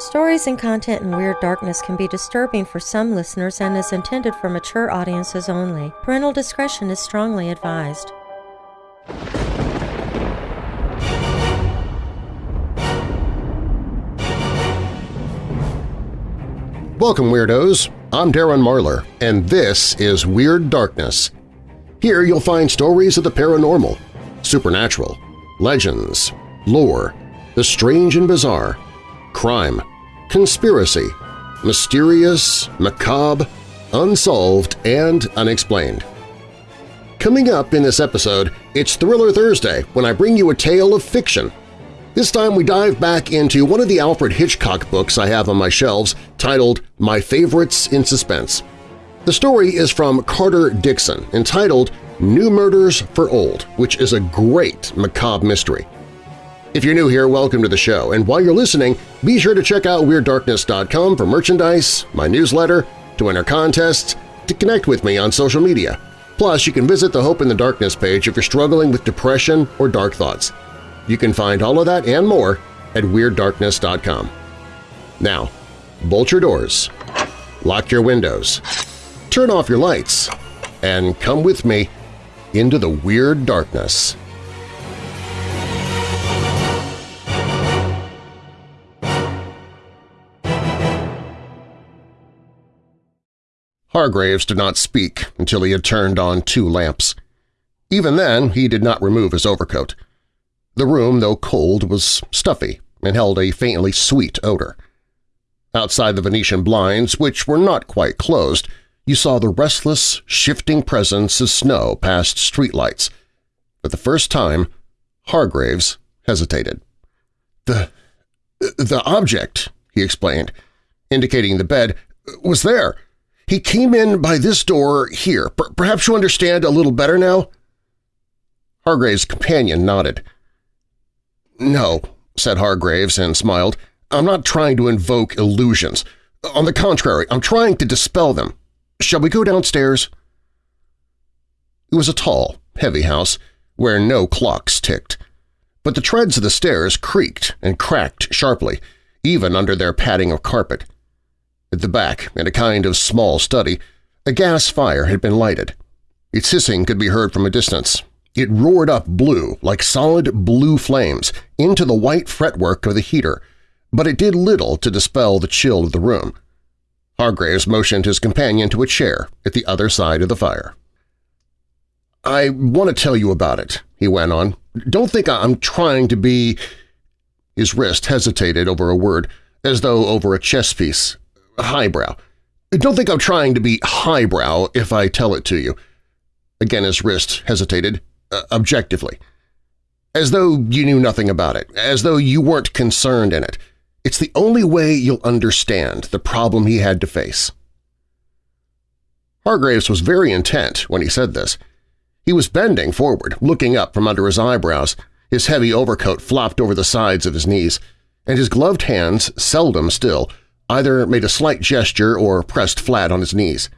Stories and content in Weird Darkness can be disturbing for some listeners and is intended for mature audiences only. Parental discretion is strongly advised. Welcome, Weirdos! I'm Darren Marlar, and this is Weird Darkness. Here you'll find stories of the paranormal, supernatural, legends, lore, the strange and bizarre, crime, conspiracy, mysterious, macabre, unsolved, and unexplained. Coming up in this episode, it's Thriller Thursday when I bring you a tale of fiction this time we dive back into one of the Alfred Hitchcock books I have on my shelves titled My Favorites in Suspense. The story is from Carter Dickson entitled New Murders for Old, which is a great macabre mystery. If you're new here, welcome to the show, and while you're listening, be sure to check out WeirdDarkness.com for merchandise, my newsletter, to enter contests, to connect with me on social media. Plus, you can visit the Hope in the Darkness page if you're struggling with depression or dark thoughts. You can find all of that and more at WeirdDarkness.com. Now, bolt your doors, lock your windows, turn off your lights, and come with me into the Weird Darkness. Hargraves did not speak until he had turned on two lamps. Even then, he did not remove his overcoat. The room, though cold, was stuffy and held a faintly sweet odor. Outside the Venetian blinds, which were not quite closed, you saw the restless, shifting presence of snow past streetlights. For the first time, Hargraves hesitated. The… the object, he explained, indicating the bed, was there. He came in by this door here. Perhaps you understand a little better now? Hargraves' companion nodded. "'No,' said Hargraves and smiled. "'I'm not trying to invoke illusions. On the contrary, I'm trying to dispel them. Shall we go downstairs?' It was a tall, heavy house where no clocks ticked. But the treads of the stairs creaked and cracked sharply, even under their padding of carpet. At the back, in a kind of small study, a gas fire had been lighted. Its hissing could be heard from a distance, it roared up blue, like solid blue flames, into the white fretwork of the heater, but it did little to dispel the chill of the room. Hargraves motioned his companion to a chair at the other side of the fire. "'I want to tell you about it,' he went on. "'Don't think I'm trying to be…' His wrist hesitated over a word, as though over a chess piece. Highbrow. Don't think I'm trying to be highbrow if I tell it to you. Again his wrist hesitated, uh, objectively. As though you knew nothing about it, as though you weren't concerned in it. It's the only way you'll understand the problem he had to face. Hargraves was very intent when he said this. He was bending forward, looking up from under his eyebrows, his heavy overcoat flopped over the sides of his knees, and his gloved hands, seldom still, either made a slight gesture or pressed flat on his knees.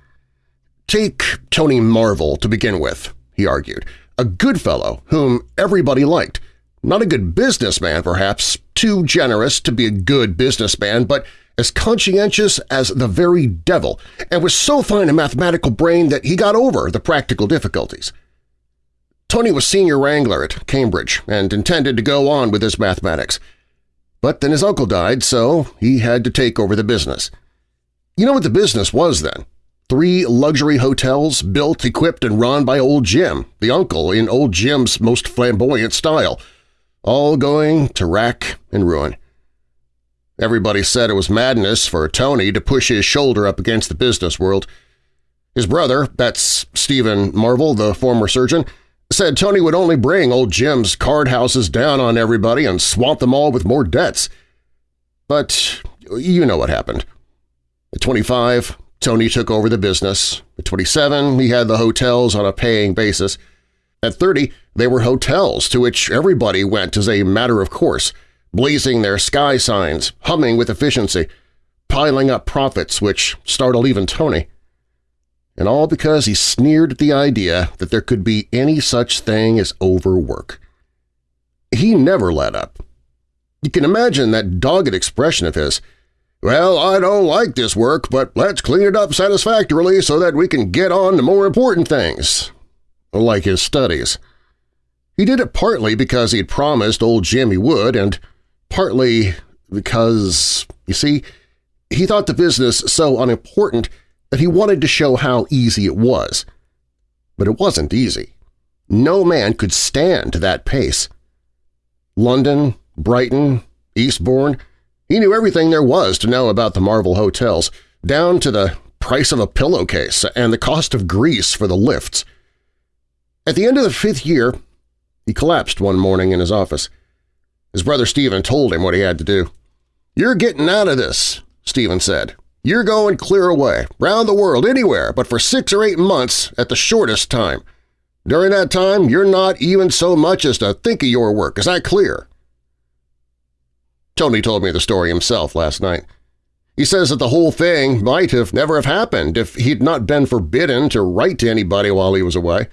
"'Take Tony Marvel to begin with,' he argued a good fellow whom everybody liked. Not a good businessman, perhaps, too generous to be a good businessman, but as conscientious as the very devil, and with so fine a mathematical brain that he got over the practical difficulties. Tony was senior wrangler at Cambridge and intended to go on with his mathematics. But then his uncle died, so he had to take over the business. You know what the business was then? Three luxury hotels built, equipped, and run by Old Jim, the uncle in Old Jim's most flamboyant style, all going to rack and ruin. Everybody said it was madness for Tony to push his shoulder up against the business world. His brother, that's Stephen Marvel, the former surgeon, said Tony would only bring old Jim's card houses down on everybody and swamp them all with more debts. But you know what happened. At 25, Tony took over the business. At 27, he had the hotels on a paying basis. At 30, they were hotels to which everybody went as a matter of course, blazing their sky signs, humming with efficiency, piling up profits which startled even Tony. And all because he sneered at the idea that there could be any such thing as overwork. He never let up. You can imagine that dogged expression of his Well, I don't like this work, but let's clean it up satisfactorily so that we can get on to more important things. Like his studies. He did it partly because he'd promised old Jim he would, and partly because, you see, he thought the business so unimportant that he wanted to show how easy it was. But it wasn't easy. No man could stand that pace. London, Brighton, Eastbourne, he knew everything there was to know about the Marvel hotels, down to the price of a pillowcase and the cost of grease for the lifts. At the end of the fifth year, he collapsed one morning in his office. His brother Stephen told him what he had to do. "'You're getting out of this,' Stephen said. "'You're going clear away, round the world, anywhere, but for six or eight months at the shortest time. During that time, you're not even so much as to think of your work. Is that clear?' Tony told me the story himself last night. He says that the whole thing might have never have happened if he'd not been forbidden to write to anybody while he was away.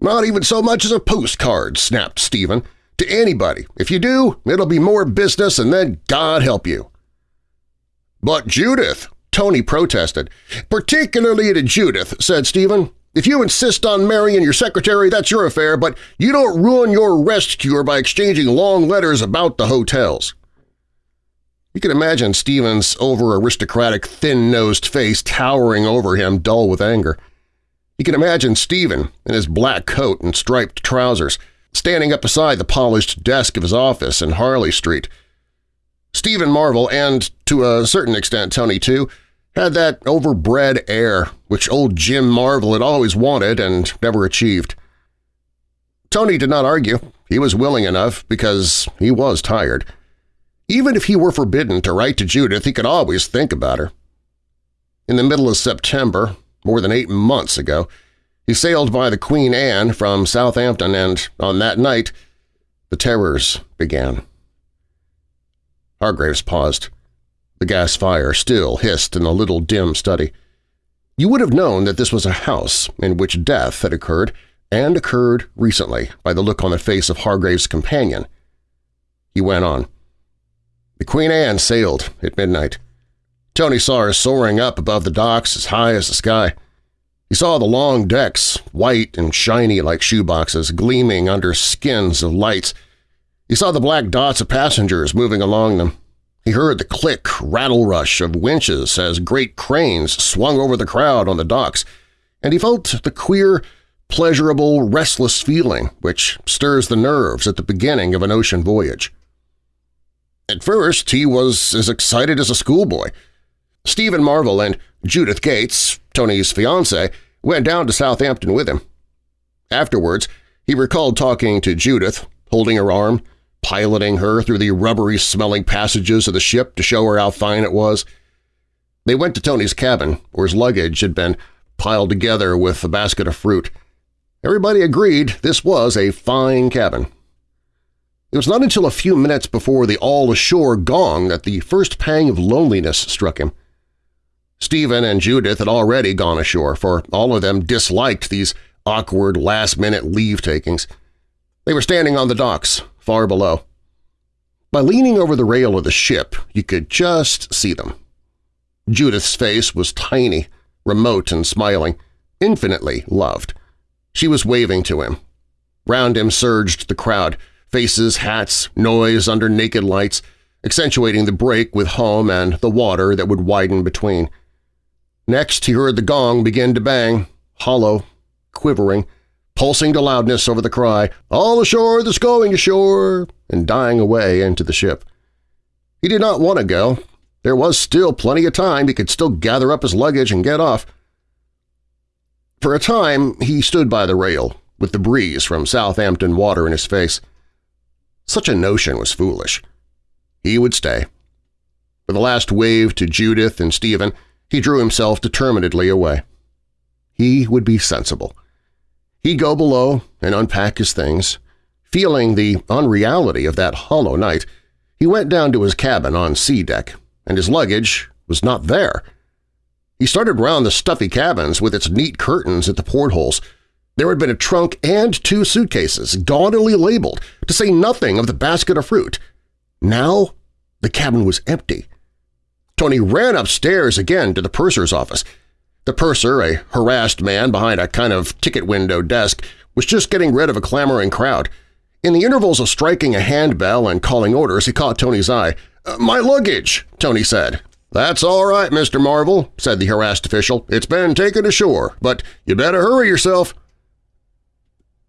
Not even so much as a postcard, snapped Stephen. To anybody. If you do, it'll be more business and then God help you. But Judith, Tony protested. Particularly to Judith, said Stephen. If you insist on marrying your secretary, that's your affair, but you don't ruin your rest cure by exchanging long letters about the hotels. You can imagine Stephen's over-aristocratic, thin-nosed face towering over him, dull with anger. You can imagine Stephen in his black coat and striped trousers, standing up beside the polished desk of his office in Harley Street. Stephen Marvel, and to a certain extent Tony too, had that overbred air which old Jim Marvel had always wanted and never achieved. Tony did not argue. He was willing enough because he was tired. Even if he were forbidden to write to Judith, he could always think about her. In the middle of September, more than eight months ago. He sailed by the Queen Anne from Southampton and, on that night, the terrors began. Hargraves paused. The gas fire still hissed in the little dim study. You would have known that this was a house in which death had occurred, and occurred recently by the look on the face of Hargraves' companion. He went on. The Queen Anne sailed at midnight. Tony saw her soaring up above the docks as high as the sky. He saw the long decks, white and shiny like shoeboxes, gleaming under skins of lights. He saw the black dots of passengers moving along them. He heard the click, rattle rush of winches as great cranes swung over the crowd on the docks, and he felt the queer, pleasurable, restless feeling which stirs the nerves at the beginning of an ocean voyage. At first, he was as excited as a schoolboy. Stephen Marvel and Judith Gates, Tony's fiancée, went down to Southampton with him. Afterwards, he recalled talking to Judith, holding her arm, piloting her through the rubbery-smelling passages of the ship to show her how fine it was. They went to Tony's cabin, where his luggage had been piled together with a basket of fruit. Everybody agreed this was a fine cabin. It was not until a few minutes before the all-ashore gong that the first pang of loneliness struck him. Stephen and Judith had already gone ashore, for all of them disliked these awkward last-minute leave-takings. They were standing on the docks, far below. By leaning over the rail of the ship, you could just see them. Judith's face was tiny, remote and smiling, infinitely loved. She was waving to him. Round him surged the crowd, faces, hats, noise under naked lights, accentuating the break with home and the water that would widen between. Next he heard the gong begin to bang, hollow, quivering, pulsing to loudness over the cry, "'All ashore that's going ashore!' and dying away into the ship. He did not want to go. There was still plenty of time. He could still gather up his luggage and get off. For a time he stood by the rail, with the breeze from Southampton water in his face. Such a notion was foolish. He would stay. With a last wave to Judith and Stephen, he drew himself determinedly away. He would be sensible. He'd go below and unpack his things. Feeling the unreality of that hollow night, he went down to his cabin on C deck, and his luggage was not there. He started round the stuffy cabins with its neat curtains at the portholes. There had been a trunk and two suitcases, gaudily labeled, to say nothing of the basket of fruit. Now the cabin was empty. Tony ran upstairs again to the purser's office. The purser, a harassed man behind a kind of ticket window desk, was just getting rid of a clamoring crowd. In the intervals of striking a handbell and calling orders, he caught Tony's eye. Uh, "'My luggage!' Tony said. "'That's all right, Mr. Marvel,' said the harassed official. "'It's been taken ashore, but you better hurry yourself.'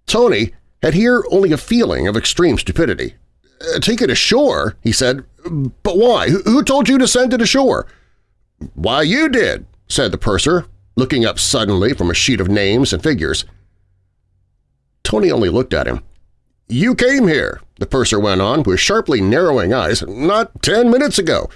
Tony had here only a feeling of extreme stupidity. Uh, "'Take it ashore?' he said. "'But why? Who told you to send it ashore?' "'Why, you did,' said the purser, looking up suddenly from a sheet of names and figures. Tony only looked at him. "'You came here,' the purser went on with sharply narrowing eyes, "'not ten minutes ago.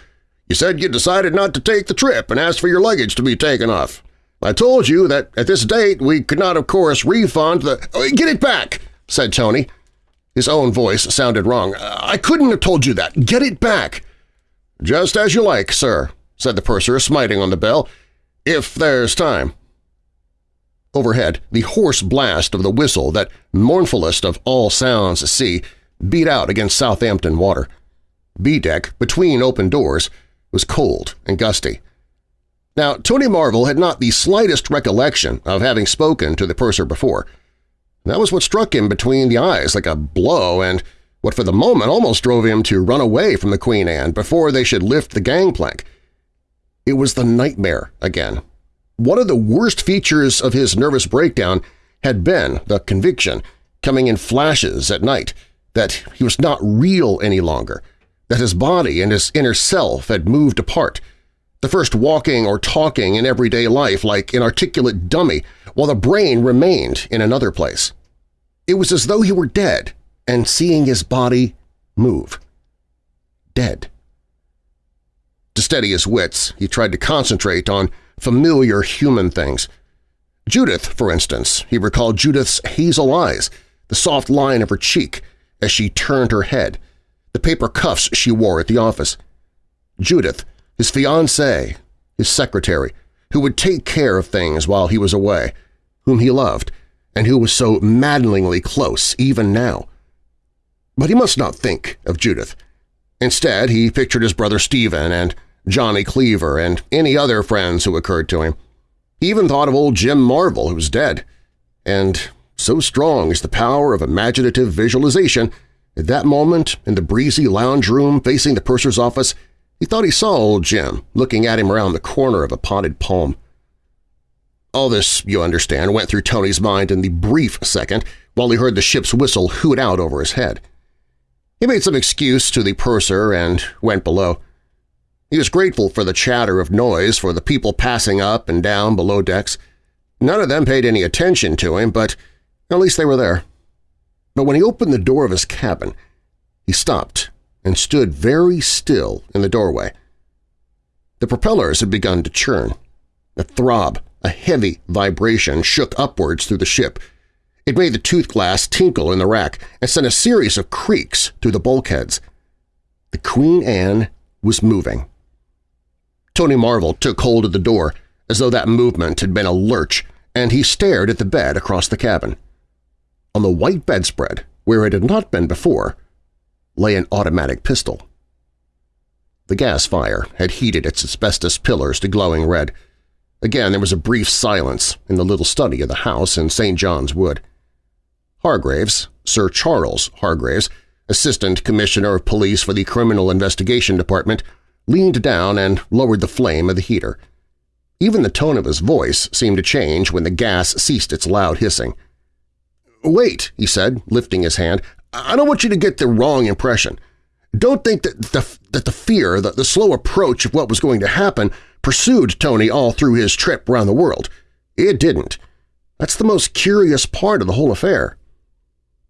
You said you decided not to take the trip and asked for your luggage to be taken off. I told you that at this date we could not, of course, refund the— oh, "'Get it back!' said Tony. His own voice sounded wrong. "'I couldn't have told you that. Get it back!' "'Just as you like, sir,' said the purser, smiting on the bell if there's time. Overhead, the hoarse blast of the whistle, that mournfulest of all sounds at sea, beat out against Southampton water. B-deck, between open doors, was cold and gusty. Now, Tony Marvel had not the slightest recollection of having spoken to the purser before. That was what struck him between the eyes like a blow and what for the moment almost drove him to run away from the Queen Anne before they should lift the gangplank. It was the nightmare again. One of the worst features of his nervous breakdown had been the conviction, coming in flashes at night, that he was not real any longer, that his body and his inner self had moved apart, the first walking or talking in everyday life like an articulate dummy, while the brain remained in another place. It was as though he were dead and seeing his body move. Dead. To steady his wits, he tried to concentrate on familiar human things. Judith, for instance, he recalled Judith's hazel eyes, the soft line of her cheek as she turned her head, the paper cuffs she wore at the office. Judith, his fiancée, his secretary, who would take care of things while he was away, whom he loved, and who was so maddeningly close even now. But he must not think of Judith. Instead, he pictured his brother Stephen and Johnny Cleaver, and any other friends who occurred to him. He even thought of old Jim Marvel, who was dead. And so strong is the power of imaginative visualization, at that moment, in the breezy lounge room facing the purser's office, he thought he saw old Jim looking at him around the corner of a potted palm. All this, you understand, went through Tony's mind in the brief second while he heard the ship's whistle hoot out over his head. He made some excuse to the purser and went below. He was grateful for the chatter of noise for the people passing up and down below decks. None of them paid any attention to him, but at least they were there. But when he opened the door of his cabin, he stopped and stood very still in the doorway. The propellers had begun to churn. A throb, a heavy vibration shook upwards through the ship. It made the tooth glass tinkle in the rack and sent a series of creaks through the bulkheads. The Queen Anne was moving. Tony Marvel took hold of the door, as though that movement had been a lurch, and he stared at the bed across the cabin. On the white bedspread, where it had not been before, lay an automatic pistol. The gas fire had heated its asbestos pillars to glowing red. Again there was a brief silence in the little study of the house in St. John's Wood. Hargraves, Sir Charles Hargraves, Assistant Commissioner of Police for the Criminal Investigation Department, leaned down and lowered the flame of the heater. Even the tone of his voice seemed to change when the gas ceased its loud hissing. "'Wait,' he said, lifting his hand. "'I don't want you to get the wrong impression. Don't think that the, that the fear, the, the slow approach of what was going to happen pursued Tony all through his trip around the world. It didn't. That's the most curious part of the whole affair.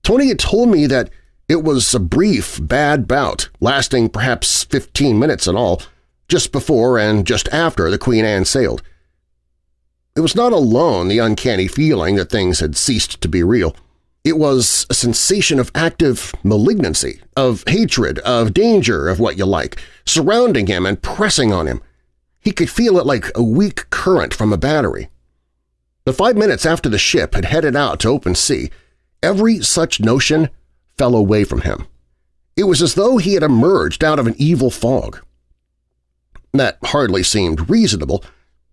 Tony had told me that it was a brief, bad bout, lasting perhaps 15 minutes in all, just before and just after the Queen Anne sailed. It was not alone the uncanny feeling that things had ceased to be real. It was a sensation of active malignancy, of hatred, of danger, of what you like, surrounding him and pressing on him. He could feel it like a weak current from a battery. The five minutes after the ship had headed out to open sea, every such notion fell away from him. It was as though he had emerged out of an evil fog. That hardly seemed reasonable,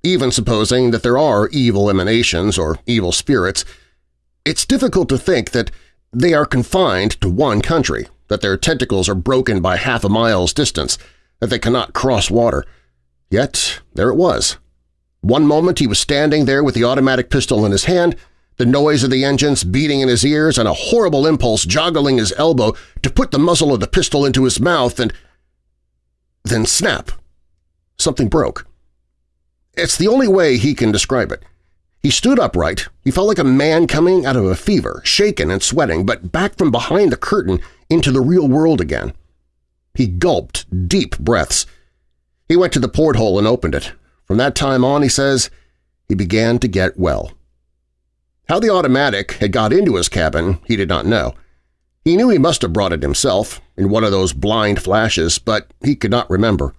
even supposing that there are evil emanations or evil spirits. It's difficult to think that they are confined to one country, that their tentacles are broken by half a mile's distance, that they cannot cross water. Yet there it was. One moment he was standing there with the automatic pistol in his hand, the noise of the engines beating in his ears and a horrible impulse joggling his elbow to put the muzzle of the pistol into his mouth and… Then snap! Something broke. It's the only way he can describe it. He stood upright. He felt like a man coming out of a fever, shaken and sweating, but back from behind the curtain into the real world again. He gulped deep breaths. He went to the porthole and opened it. From that time on, he says, he began to get well. How the automatic had got into his cabin he did not know. He knew he must have brought it himself in one of those blind flashes, but he could not remember.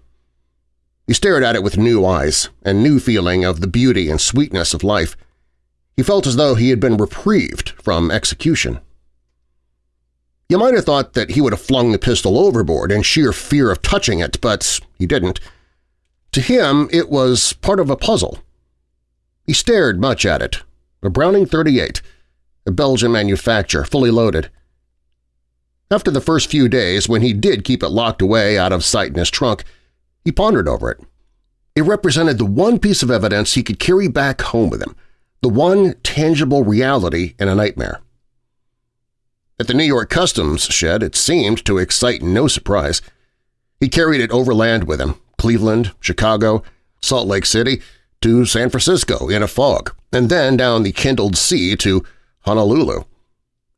He stared at it with new eyes and new feeling of the beauty and sweetness of life. He felt as though he had been reprieved from execution. You might have thought that he would have flung the pistol overboard in sheer fear of touching it, but he didn't. To him, it was part of a puzzle. He stared much at it. A Browning 38, a Belgian manufacture, fully loaded. After the first few days, when he did keep it locked away out of sight in his trunk, he pondered over it. It represented the one piece of evidence he could carry back home with him, the one tangible reality in a nightmare. At the New York Customs shed, it seemed to excite no surprise. He carried it overland with him, Cleveland, Chicago, Salt Lake City, to San Francisco in a fog, and then down the kindled sea to Honolulu.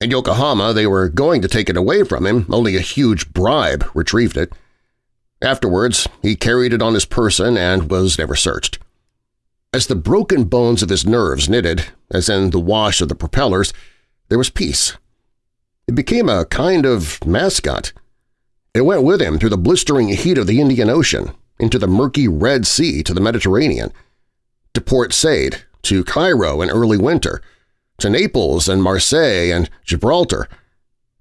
In Yokohama, they were going to take it away from him, only a huge bribe retrieved it. Afterwards, he carried it on his person and was never searched. As the broken bones of his nerves knitted, as in the wash of the propellers, there was peace. It became a kind of mascot. It went with him through the blistering heat of the Indian Ocean, into the murky Red Sea to the Mediterranean, to Port Said, to Cairo in early winter, to Naples and Marseille and Gibraltar.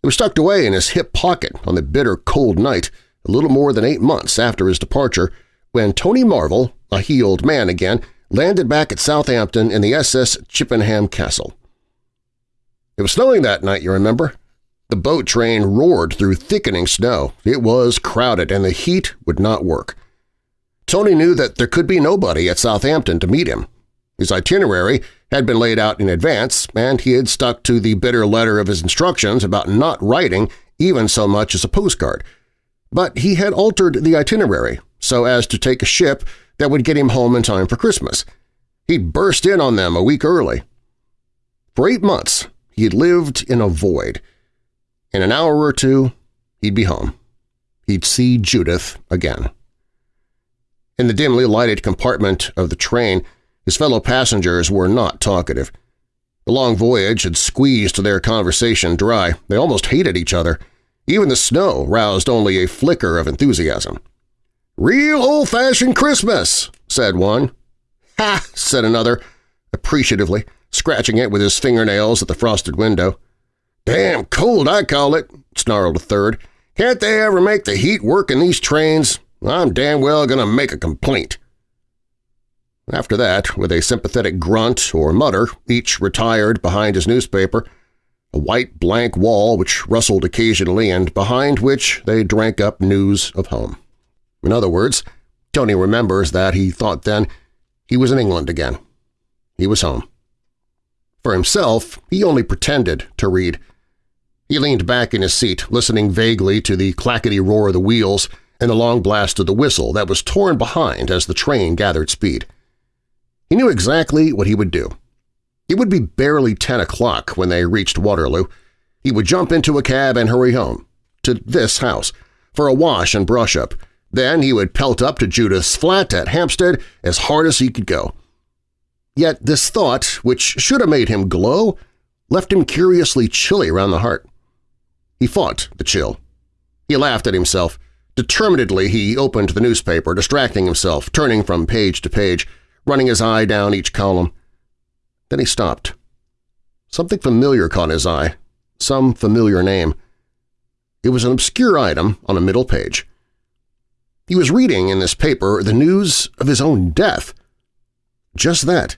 It was tucked away in his hip pocket on the bitter cold night a little more than eight months after his departure when Tony Marvel, a healed man again, landed back at Southampton in the SS Chippenham Castle. It was snowing that night, you remember? The boat train roared through thickening snow. It was crowded, and the heat would not work. Tony knew that there could be nobody at Southampton to meet him. His itinerary had been laid out in advance, and he had stuck to the bitter letter of his instructions about not writing even so much as a postcard, but he had altered the itinerary so as to take a ship that would get him home in time for Christmas. He'd burst in on them a week early. For eight months, he had lived in a void. In an hour or two, he'd be home. He'd see Judith again. In the dimly lighted compartment of the train, his fellow passengers were not talkative. The long voyage had squeezed their conversation dry. They almost hated each other. Even the snow roused only a flicker of enthusiasm. "'Real old-fashioned Christmas!' said one. "'Ha!' said another, appreciatively, scratching it with his fingernails at the frosted window. "'Damn cold, I call it,' snarled a third. "'Can't they ever make the heat work in these trains? I'm damn well going to make a complaint.' After that, with a sympathetic grunt or mutter, each retired behind his newspaper, a white blank wall which rustled occasionally and behind which they drank up news of home. In other words, Tony remembers that he thought then he was in England again. He was home. For himself, he only pretended to read. He leaned back in his seat, listening vaguely to the clackety roar of the wheels and the long blast of the whistle that was torn behind as the train gathered speed. He knew exactly what he would do. It would be barely 10 o'clock when they reached Waterloo. He would jump into a cab and hurry home, to this house, for a wash and brush-up. Then he would pelt up to Judith's flat at Hampstead as hard as he could go. Yet this thought, which should have made him glow, left him curiously chilly around the heart. He fought the chill. He laughed at himself. Determinedly he opened the newspaper, distracting himself, turning from page to page, running his eye down each column. Then he stopped. Something familiar caught his eye, some familiar name. It was an obscure item on a middle page. He was reading in this paper the news of his own death. Just that.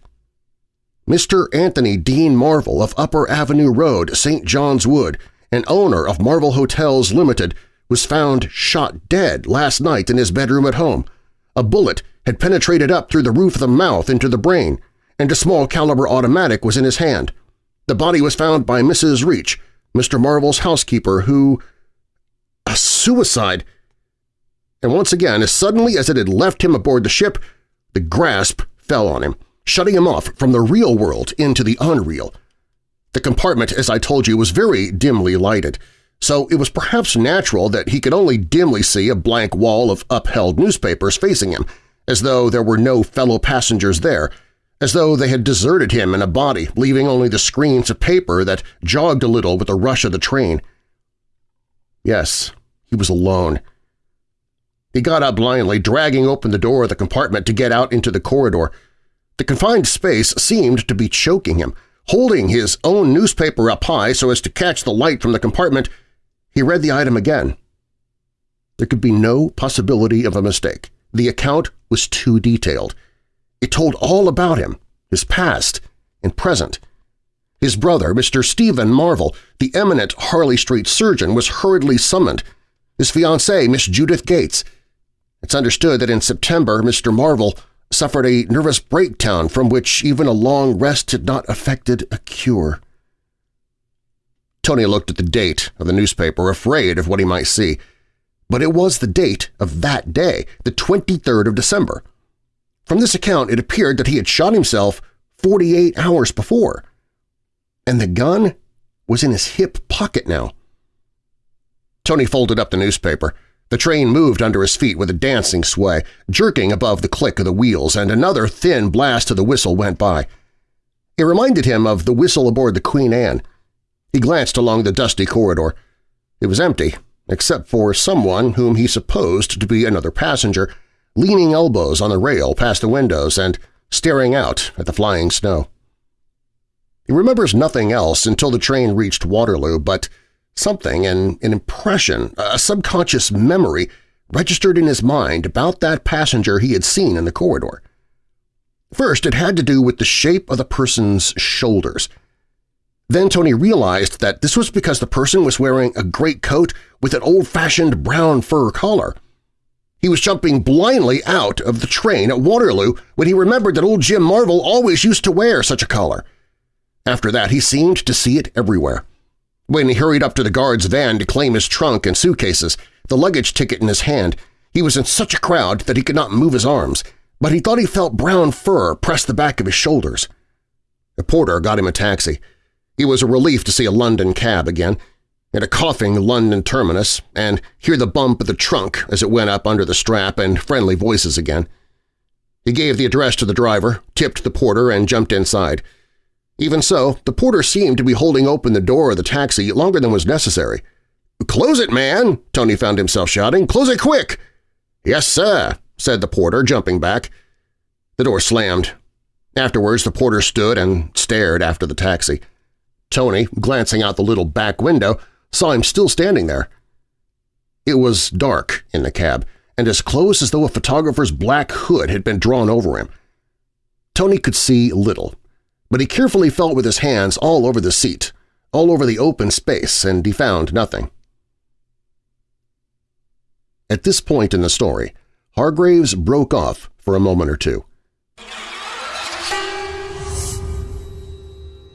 Mr. Anthony Dean Marvel of Upper Avenue Road, St. John's Wood, an owner of Marvel Hotels Limited, was found shot dead last night in his bedroom at home. A bullet had penetrated up through the roof of the mouth into the brain, and a small-caliber automatic was in his hand. The body was found by Mrs. Reach, Mr. Marvel's housekeeper, who… A suicide! And once again, as suddenly as it had left him aboard the ship, the grasp fell on him, shutting him off from the real world into the unreal. The compartment, as I told you, was very dimly lighted, so it was perhaps natural that he could only dimly see a blank wall of upheld newspapers facing him, as though there were no fellow passengers there, as though they had deserted him in a body, leaving only the screens of paper that jogged a little with the rush of the train. Yes, he was alone. He got up blindly, dragging open the door of the compartment to get out into the corridor. The confined space seemed to be choking him. Holding his own newspaper up high so as to catch the light from the compartment, he read the item again. There could be no possibility of a mistake. The account was too detailed. It told all about him, his past and present. His brother, Mr. Stephen Marvel, the eminent Harley Street surgeon, was hurriedly summoned. His fiancée, Miss Judith Gates. It's understood that in September Mr. Marvel suffered a nervous breakdown from which even a long rest had not effected a cure. Tony looked at the date of the newspaper, afraid of what he might see. But it was the date of that day, the 23rd of December. From this account, it appeared that he had shot himself 48 hours before. And the gun was in his hip pocket now. Tony folded up the newspaper. The train moved under his feet with a dancing sway, jerking above the click of the wheels, and another thin blast of the whistle went by. It reminded him of the whistle aboard the Queen Anne. He glanced along the dusty corridor. It was empty, except for someone whom he supposed to be another passenger, leaning elbows on the rail past the windows and staring out at the flying snow. He remembers nothing else until the train reached Waterloo, but something, an, an impression, a subconscious memory, registered in his mind about that passenger he had seen in the corridor. First, it had to do with the shape of the person's shoulders. Then Tony realized that this was because the person was wearing a great coat with an old-fashioned brown fur collar. He was jumping blindly out of the train at Waterloo when he remembered that old Jim Marvel always used to wear such a collar. After that, he seemed to see it everywhere. When he hurried up to the guard's van to claim his trunk and suitcases, the luggage ticket in his hand, he was in such a crowd that he could not move his arms, but he thought he felt brown fur press the back of his shoulders. A porter got him a taxi. It was a relief to see a London cab again, and a coughing London terminus, and hear the bump of the trunk as it went up under the strap and friendly voices again. He gave the address to the driver, tipped the porter, and jumped inside. Even so, the porter seemed to be holding open the door of the taxi longer than was necessary. "'Close it, man!' Tony found himself shouting. "'Close it quick!' "'Yes, sir,' said the porter, jumping back. The door slammed. Afterwards, the porter stood and stared after the taxi. Tony, glancing out the little back window, saw him still standing there. It was dark in the cab, and as close as though a photographer's black hood had been drawn over him. Tony could see little, but he carefully felt with his hands all over the seat, all over the open space, and he found nothing. At this point in the story, Hargraves broke off for a moment or two.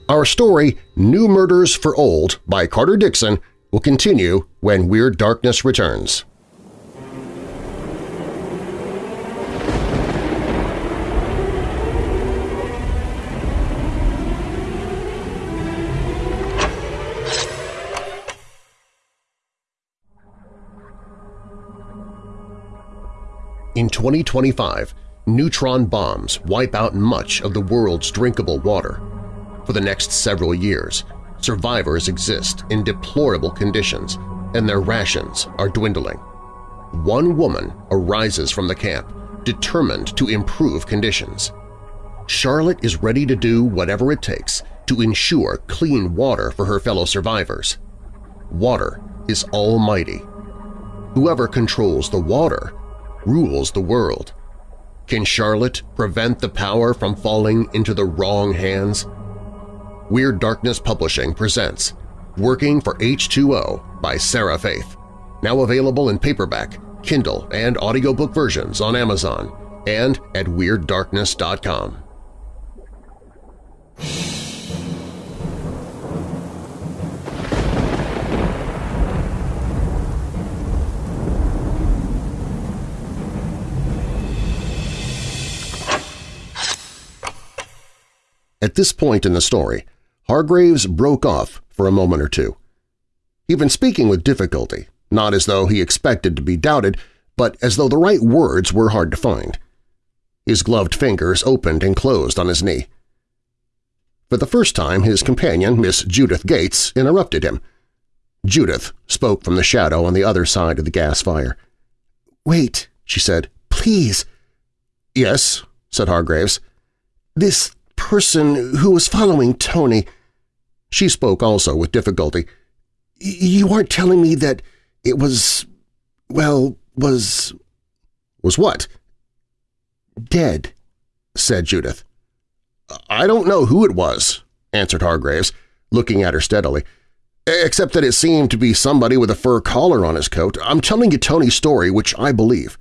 Our story, New Murders for Old by Carter Dickson, will continue when Weird Darkness returns. In 2025, neutron bombs wipe out much of the world's drinkable water. For the next several years, survivors exist in deplorable conditions and their rations are dwindling. One woman arises from the camp, determined to improve conditions. Charlotte is ready to do whatever it takes to ensure clean water for her fellow survivors. Water is almighty. Whoever controls the water rules the world. Can Charlotte prevent the power from falling into the wrong hands? Weird Darkness Publishing presents Working for H2O by Sarah Faith, now available in paperback, Kindle, and audiobook versions on Amazon and at WeirdDarkness.com. At this point in the story, Hargraves broke off for a moment or two. He'd been speaking with difficulty, not as though he expected to be doubted, but as though the right words were hard to find. His gloved fingers opened and closed on his knee. For the first time, his companion, Miss Judith Gates, interrupted him. Judith spoke from the shadow on the other side of the gas fire. "'Wait,' she said. "'Please.' "'Yes,' said Hargraves. "'This person who was following Tony. She spoke also with difficulty. You aren't telling me that it was, well, was… Was what? Dead, said Judith. I don't know who it was, answered Hargraves, looking at her steadily, except that it seemed to be somebody with a fur collar on his coat. I'm telling you Tony's story, which I believe.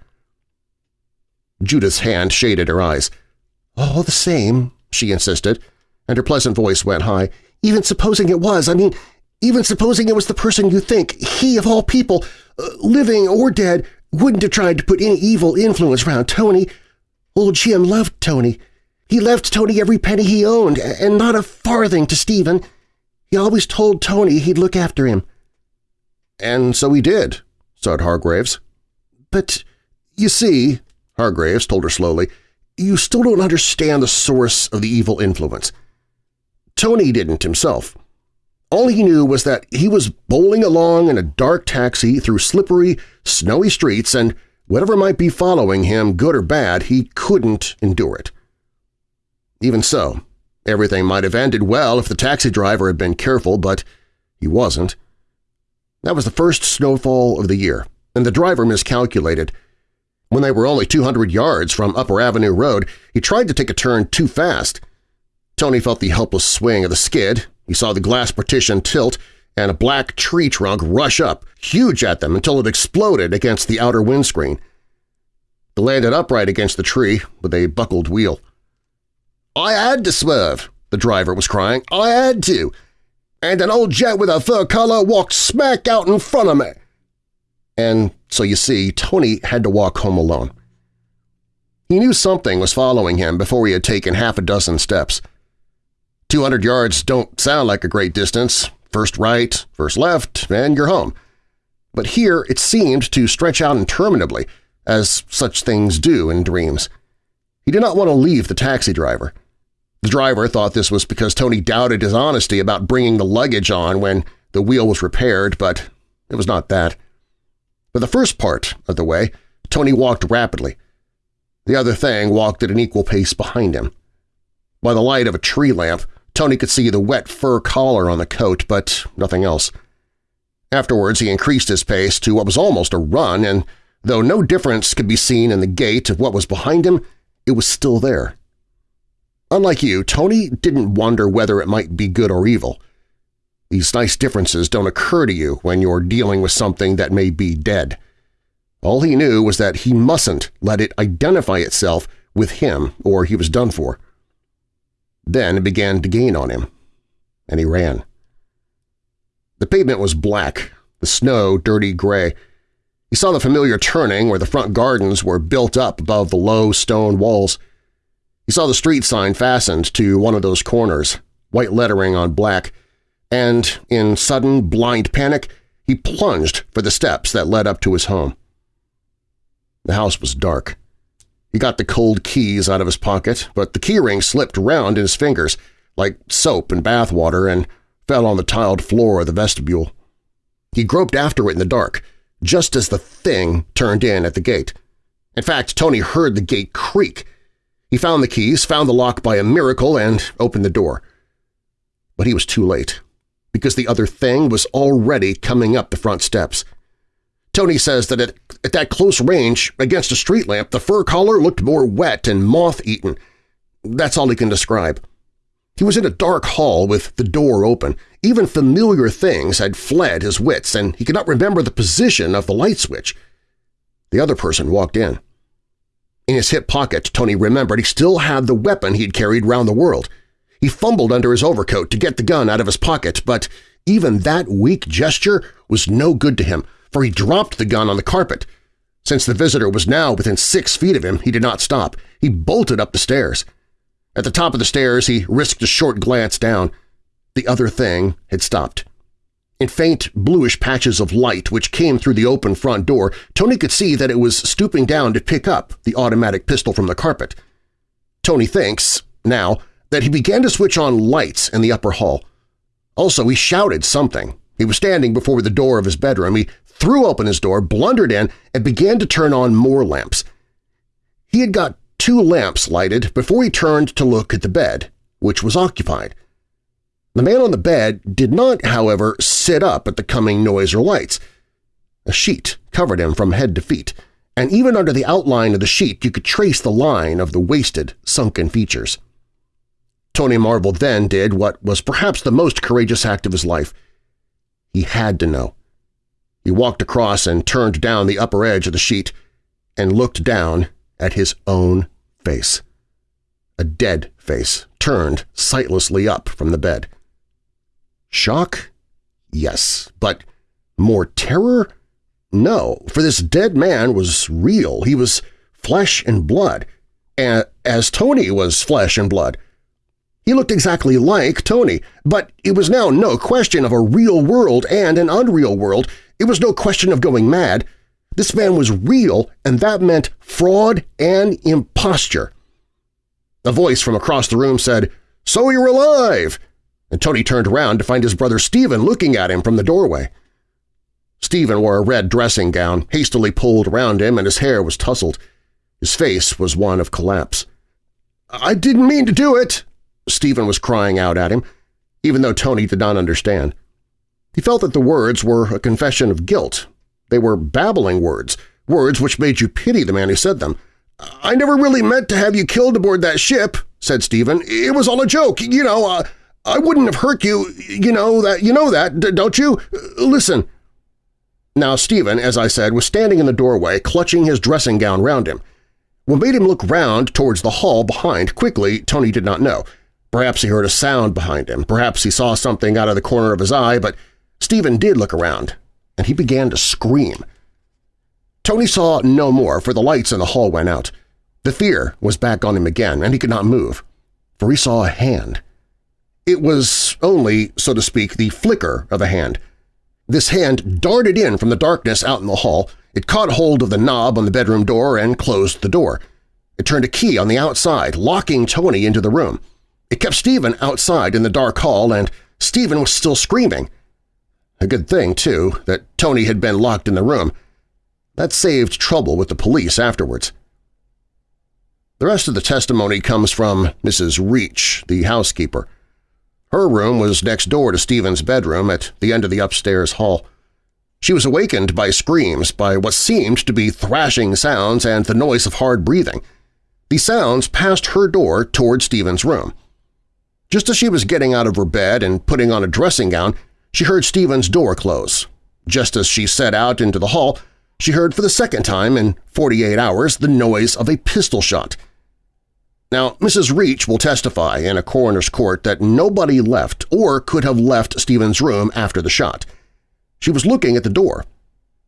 Judith's hand shaded her eyes. All the same, she insisted, and her pleasant voice went high. Even supposing it was, I mean, even supposing it was the person you think, he of all people, uh, living or dead, wouldn't have tried to put any evil influence around Tony. Old Jim loved Tony. He left Tony every penny he owned, and not a farthing to Stephen. He always told Tony he'd look after him. And so he did, said Hargraves. But, you see, Hargraves told her slowly, you still don't understand the source of the evil influence. Tony didn't himself. All he knew was that he was bowling along in a dark taxi through slippery, snowy streets and whatever might be following him, good or bad, he couldn't endure it. Even so, everything might have ended well if the taxi driver had been careful, but he wasn't. That was the first snowfall of the year, and the driver miscalculated – when they were only 200 yards from Upper Avenue Road, he tried to take a turn too fast. Tony felt the helpless swing of the skid, he saw the glass partition tilt, and a black tree trunk rush up, huge at them until it exploded against the outer windscreen. It landed upright against the tree with a buckled wheel. "'I had to swerve!' the driver was crying. "'I had to! And an old jet with a fur collar walked smack out in front of me!' And so you see, Tony had to walk home alone. He knew something was following him before he had taken half a dozen steps. 200 yards don't sound like a great distance. First right, first left, and you're home. But here it seemed to stretch out interminably, as such things do in dreams. He did not want to leave the taxi driver. The driver thought this was because Tony doubted his honesty about bringing the luggage on when the wheel was repaired, but it was not that. For the first part of the way, Tony walked rapidly. The other thing walked at an equal pace behind him. By the light of a tree lamp, Tony could see the wet fur collar on the coat, but nothing else. Afterwards, he increased his pace to what was almost a run, and though no difference could be seen in the gait of what was behind him, it was still there. Unlike you, Tony didn't wonder whether it might be good or evil. These nice differences don't occur to you when you're dealing with something that may be dead. All he knew was that he mustn't let it identify itself with him or he was done for. Then it began to gain on him, and he ran. The pavement was black, the snow dirty gray. He saw the familiar turning where the front gardens were built up above the low stone walls. He saw the street sign fastened to one of those corners, white lettering on black, and, in sudden, blind panic, he plunged for the steps that led up to his home. The house was dark. He got the cold keys out of his pocket, but the keyring slipped round in his fingers like soap and bath water and fell on the tiled floor of the vestibule. He groped after it in the dark, just as the thing turned in at the gate. In fact, Tony heard the gate creak. He found the keys, found the lock by a miracle, and opened the door. But he was too late because the other thing was already coming up the front steps. Tony says that it at that close range against a street lamp, the fur collar looked more wet and moth-eaten. That's all he can describe. He was in a dark hall with the door open. Even familiar things had fled his wits, and he could not remember the position of the light switch. The other person walked in. In his hip pocket, Tony remembered he still had the weapon he'd carried round the world. He fumbled under his overcoat to get the gun out of his pocket, but even that weak gesture was no good to him, for he dropped the gun on the carpet. Since the visitor was now within six feet of him, he did not stop. He bolted up the stairs. At the top of the stairs, he risked a short glance down. The other thing had stopped. In faint, bluish patches of light which came through the open front door, Tony could see that it was stooping down to pick up the automatic pistol from the carpet. Tony thinks, now, that he began to switch on lights in the upper hall. Also, he shouted something. He was standing before the door of his bedroom. He threw open his door, blundered in, and began to turn on more lamps. He had got two lamps lighted before he turned to look at the bed, which was occupied. The man on the bed did not, however, sit up at the coming noise or lights. A sheet covered him from head to feet, and even under the outline of the sheet you could trace the line of the wasted, sunken features. Tony Marvel then did what was perhaps the most courageous act of his life. He had to know. He walked across and turned down the upper edge of the sheet and looked down at his own face. A dead face turned sightlessly up from the bed. Shock? Yes. But more terror? No, for this dead man was real. He was flesh and blood, as Tony was flesh and blood. He looked exactly like Tony, but it was now no question of a real world and an unreal world. It was no question of going mad. This man was real, and that meant fraud and imposture. A voice from across the room said, "'So you're alive!' and Tony turned around to find his brother Stephen looking at him from the doorway. Stephen wore a red dressing gown, hastily pulled around him, and his hair was tousled. His face was one of collapse. "'I didn't mean to do it!' Stephen was crying out at him, even though Tony did not understand. He felt that the words were a confession of guilt. They were babbling words, words which made you pity the man who said them. "'I never really meant to have you killed aboard that ship,' said Stephen. "'It was all a joke, you know. Uh, I wouldn't have hurt you, you know that, you know that, don't you? Listen. Now Stephen, as I said, was standing in the doorway, clutching his dressing gown round him. What made him look round towards the hall behind quickly, Tony did not know. Perhaps he heard a sound behind him, perhaps he saw something out of the corner of his eye, but Stephen did look around, and he began to scream. Tony saw no more, for the lights in the hall went out. The fear was back on him again, and he could not move, for he saw a hand. It was only, so to speak, the flicker of a hand. This hand darted in from the darkness out in the hall, it caught hold of the knob on the bedroom door and closed the door. It turned a key on the outside, locking Tony into the room. It kept Stephen outside in the dark hall, and Stephen was still screaming. A good thing, too, that Tony had been locked in the room. That saved trouble with the police afterwards. The rest of the testimony comes from Mrs. Reach, the housekeeper. Her room was next door to Stephen's bedroom at the end of the upstairs hall. She was awakened by screams, by what seemed to be thrashing sounds and the noise of hard breathing. The sounds passed her door toward Stephen's room. Just as she was getting out of her bed and putting on a dressing gown, she heard Stephen's door close. Just as she set out into the hall, she heard for the second time in 48 hours the noise of a pistol shot – now, Mrs. Reach will testify in a coroner's court that nobody left or could have left Stephen's room after the shot. She was looking at the door,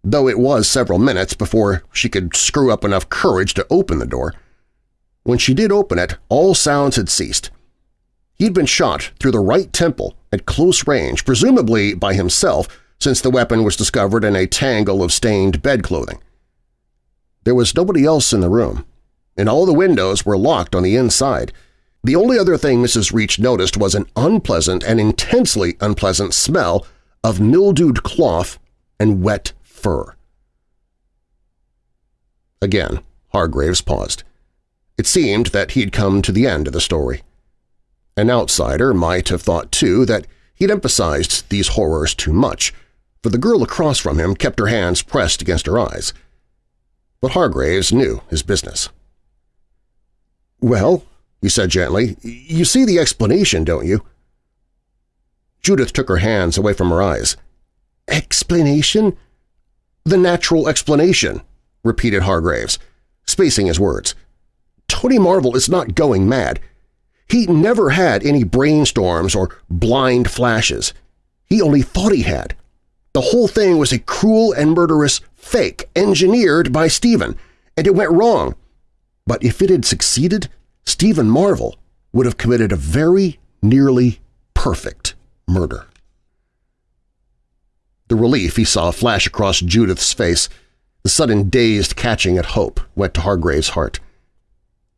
though it was several minutes before she could screw up enough courage to open the door. When she did open it, all sounds had ceased. He'd been shot through the right temple at close range, presumably by himself, since the weapon was discovered in a tangle of stained bedclothing. There was nobody else in the room, and all the windows were locked on the inside. The only other thing Mrs. Reach noticed was an unpleasant and intensely unpleasant smell of mildewed cloth and wet fur. Again, Hargraves paused. It seemed that he'd come to the end of the story. An outsider might have thought, too, that he'd emphasized these horrors too much, for the girl across from him kept her hands pressed against her eyes. but Hargraves knew his business. "'Well,' he said gently, "'you see the explanation, don't you?' Judith took her hands away from her eyes. "'Explanation?' "'The natural explanation,' repeated Hargraves, spacing his words. "'Tony Marvel is not going mad. He never had any brainstorms or blind flashes. He only thought he had. The whole thing was a cruel and murderous fake engineered by Stephen, and it went wrong. But if it had succeeded, Stephen Marvel would have committed a very nearly perfect murder. The relief he saw flash across Judith's face, the sudden dazed catching at hope, went to Hargrave's heart.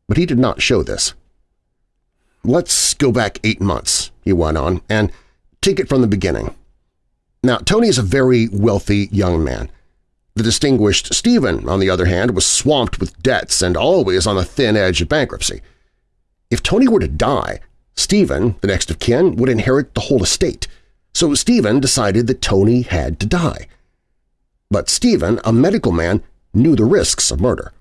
But he did not show this. Let's go back eight months, he went on, and take it from the beginning. Now, Tony is a very wealthy young man. The distinguished Stephen, on the other hand, was swamped with debts and always on the thin edge of bankruptcy. If Tony were to die, Stephen, the next of kin, would inherit the whole estate, so Stephen decided that Tony had to die. But Stephen, a medical man, knew the risks of murder.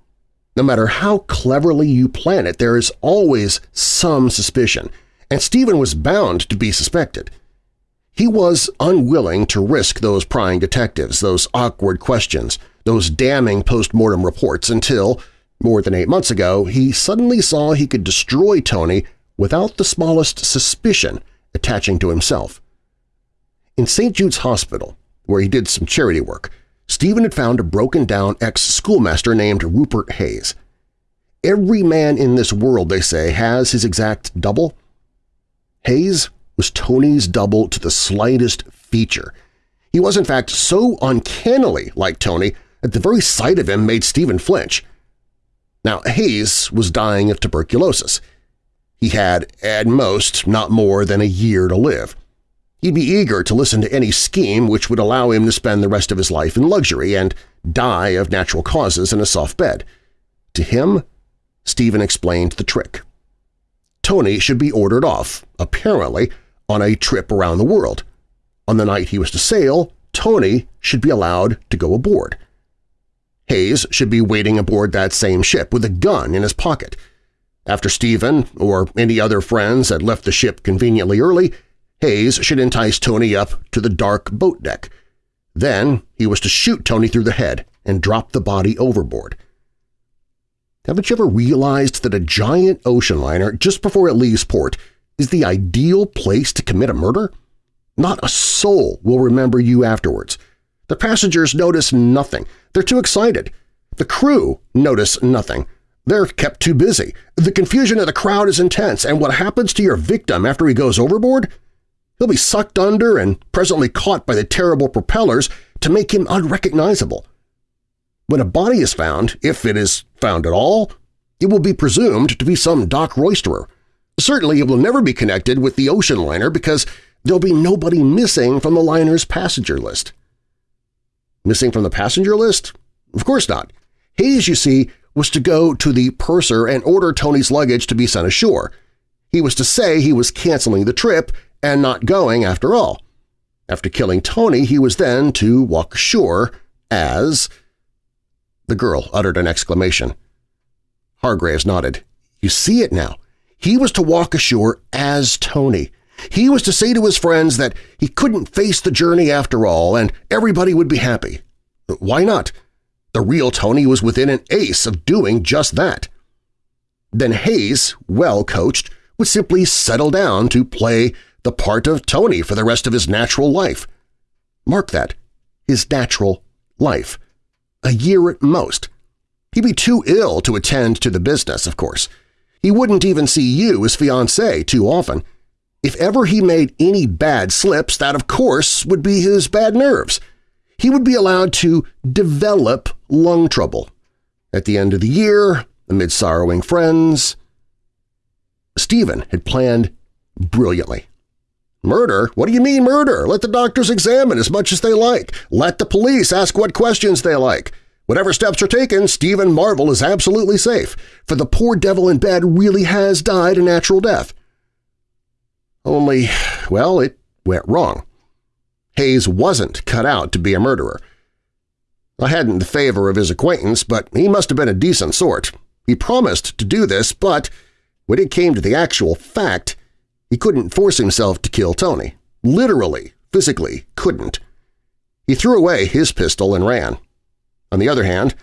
No matter how cleverly you plan it, there is always some suspicion, and Stephen was bound to be suspected – he was unwilling to risk those prying detectives, those awkward questions, those damning post-mortem reports until, more than eight months ago, he suddenly saw he could destroy Tony without the smallest suspicion attaching to himself. In St. Jude's Hospital, where he did some charity work, Stephen had found a broken-down ex-schoolmaster named Rupert Hayes. Every man in this world, they say, has his exact double. Hayes was Tony's double to the slightest feature. He was in fact so uncannily like Tony that the very sight of him made Stephen flinch. Now, Hayes was dying of tuberculosis. He had, at most, not more than a year to live. He'd be eager to listen to any scheme which would allow him to spend the rest of his life in luxury and die of natural causes in a soft bed. To him, Stephen explained the trick. Tony should be ordered off, apparently, on a trip around the world. On the night he was to sail, Tony should be allowed to go aboard. Hayes should be waiting aboard that same ship with a gun in his pocket. After Stephen or any other friends had left the ship conveniently early, Hayes should entice Tony up to the dark boat deck. Then he was to shoot Tony through the head and drop the body overboard. Haven't you ever realized that a giant ocean liner, just before it leaves port, is the ideal place to commit a murder? Not a soul will remember you afterwards. The passengers notice nothing. They're too excited. The crew notice nothing. They're kept too busy. The confusion of the crowd is intense, and what happens to your victim after he goes overboard? He'll be sucked under and presently caught by the terrible propellers to make him unrecognizable. When a body is found, if it is found at all, it will be presumed to be some dock roisterer. Certainly it will never be connected with the ocean liner because there'll be nobody missing from the liner's passenger list. Missing from the passenger list? Of course not. Hayes, you see, was to go to the purser and order Tony's luggage to be sent ashore. He was to say he was canceling the trip and not going after all. After killing Tony, he was then to walk ashore as… The girl uttered an exclamation. Hargraves nodded. You see it now. He was to walk ashore as Tony. He was to say to his friends that he couldn't face the journey after all and everybody would be happy. Why not? The real Tony was within an ace of doing just that. Then Hayes, well coached, would simply settle down to play the part of Tony for the rest of his natural life. Mark that, his natural life. A year at most. He'd be too ill to attend to the business, of course. He wouldn't even see you as fiancé too often. If ever he made any bad slips, that of course would be his bad nerves. He would be allowed to develop lung trouble. At the end of the year, amid sorrowing friends… Stephen had planned brilliantly. Murder? What do you mean murder? Let the doctors examine as much as they like. Let the police ask what questions they like. Whatever steps are taken, Stephen Marvel is absolutely safe, for the poor devil in bed really has died a natural death. Only, well, it went wrong. Hayes wasn't cut out to be a murderer. I hadn't the favor of his acquaintance, but he must have been a decent sort. He promised to do this, but when it came to the actual fact, he couldn't force himself to kill Tony. Literally, physically, couldn't. He threw away his pistol and ran. On the other hand,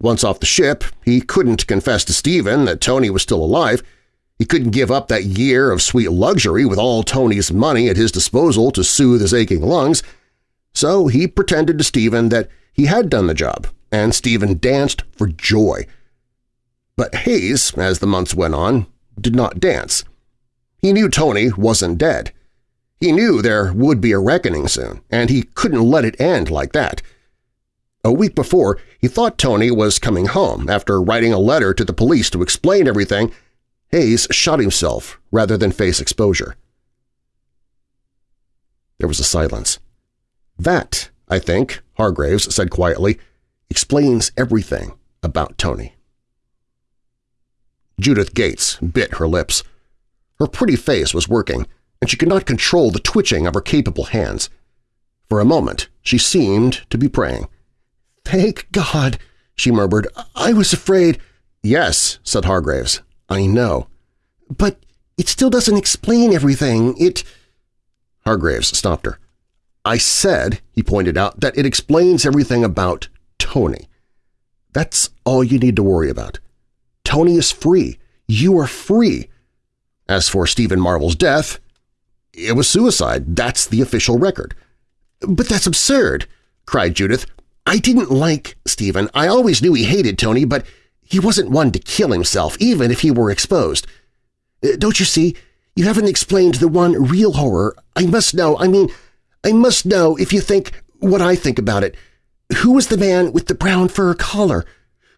once off the ship, he couldn't confess to Stephen that Tony was still alive. He couldn't give up that year of sweet luxury with all Tony's money at his disposal to soothe his aching lungs, so he pretended to Stephen that he had done the job, and Stephen danced for joy. But Hayes, as the months went on, did not dance. He knew Tony wasn't dead. He knew there would be a reckoning soon, and he couldn't let it end like that. A week before, he thought Tony was coming home after writing a letter to the police to explain everything. Hayes shot himself rather than face exposure. There was a silence. That, I think, Hargraves said quietly, explains everything about Tony. Judith Gates bit her lips. Her pretty face was working, and she could not control the twitching of her capable hands. For a moment she seemed to be praying. "'Thank God!' she murmured. "'I was afraid—' "'Yes,' said Hargraves. "'I know.' "'But it still doesn't explain everything. It—' Hargraves stopped her. I said, he pointed out, that it explains everything about Tony. That's all you need to worry about. Tony is free. You are free. As for Stephen Marvel's death, it was suicide. That's the official record. But that's absurd, cried Judith. I didn't like Stephen. I always knew he hated Tony, but he wasn't one to kill himself, even if he were exposed. Uh, don't you see? You haven't explained the one real horror. I must know. I mean, I must know if you think what I think about it. Who was the man with the brown fur collar?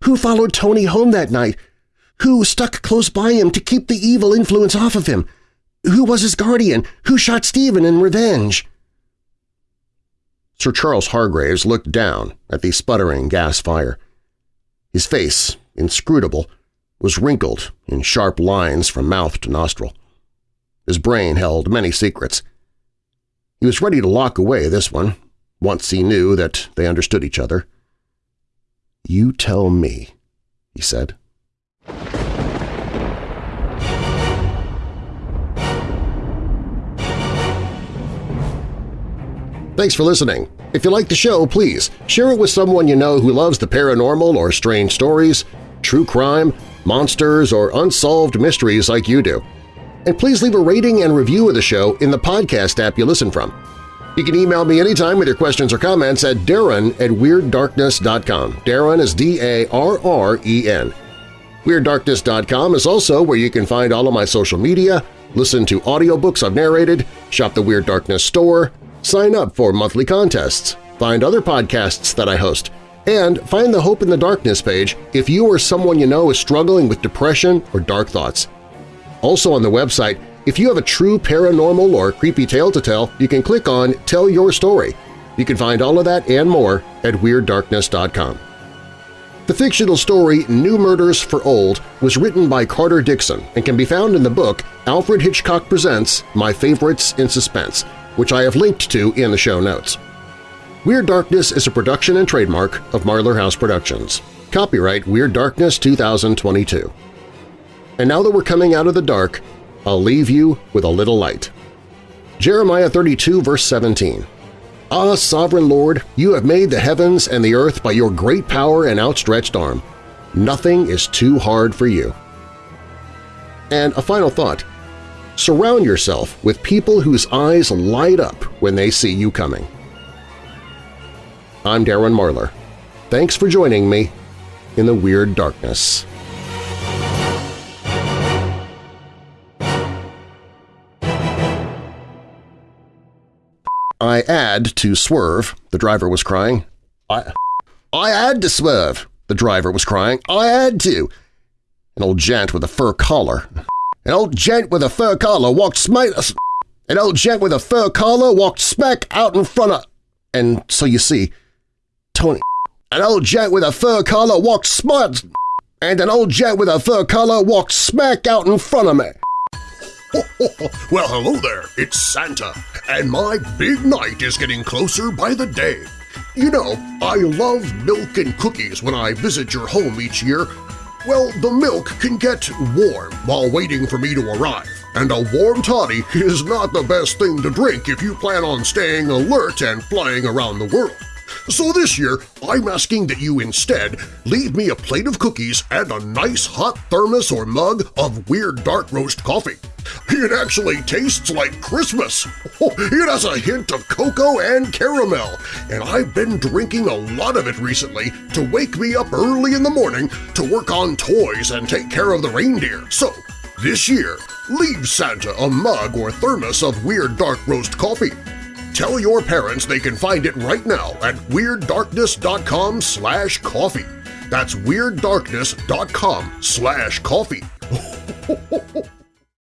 Who followed Tony home that night? Who stuck close by him to keep the evil influence off of him? Who was his guardian? Who shot Stephen in revenge? Sir Charles Hargraves looked down at the sputtering gas fire. His face, inscrutable, was wrinkled in sharp lines from mouth to nostril. His brain held many secrets, he was ready to lock away this one, once he knew that they understood each other. "'You tell me,' he said. Thanks for listening. If you like the show, please share it with someone you know who loves the paranormal or strange stories, true crime, monsters, or unsolved mysteries like you do and please leave a rating and review of the show in the podcast app you listen from. You can email me anytime with your questions or comments at darren at WeirdDarkness.com. Darren is D-A-R-R-E-N. WeirdDarkness.com is also where you can find all of my social media, listen to audiobooks I've narrated, shop the Weird Darkness store, sign up for monthly contests, find other podcasts that I host, and find the Hope in the Darkness page if you or someone you know is struggling with depression or dark thoughts. Also on the website, if you have a true paranormal or creepy tale to tell, you can click on Tell Your Story. You can find all of that and more at WeirdDarkness.com. The fictional story New Murders for Old was written by Carter Dickson and can be found in the book Alfred Hitchcock Presents My Favorites in Suspense, which I have linked to in the show notes. Weird Darkness is a production and trademark of Marlar House Productions. Copyright Weird Darkness 2022. And now that we're coming out of the dark, I'll leave you with a little light. Jeremiah 32 verse 17 Ah, Sovereign Lord, you have made the heavens and the earth by your great power and outstretched arm. Nothing is too hard for you. And a final thought. Surround yourself with people whose eyes light up when they see you coming. I'm Darren Marlar. Thanks for joining me in the Weird Darkness. I had to swerve, the driver was crying. I, I had to swerve, the driver was crying. I had to. An old gent with a fur collar. An old gent with a fur collar walked smack… An old gent with a fur collar walked smack out in front of… And so you see, Tony… An old gent with a fur collar walked smart… And an old gent with a fur collar walked smack out in front of me. well, hello there, it's Santa, and my big night is getting closer by the day. You know, I love milk and cookies when I visit your home each year. Well, the milk can get warm while waiting for me to arrive, and a warm toddy is not the best thing to drink if you plan on staying alert and flying around the world. So this year, I'm asking that you instead leave me a plate of cookies and a nice hot thermos or mug of Weird Dark Roast coffee. It actually tastes like Christmas! It has a hint of cocoa and caramel, and I've been drinking a lot of it recently to wake me up early in the morning to work on toys and take care of the reindeer. So, this year, leave Santa a mug or thermos of Weird Dark Roast coffee. Tell your parents they can find it right now at WeirdDarkness.com slash coffee. That's WeirdDarkness.com slash coffee.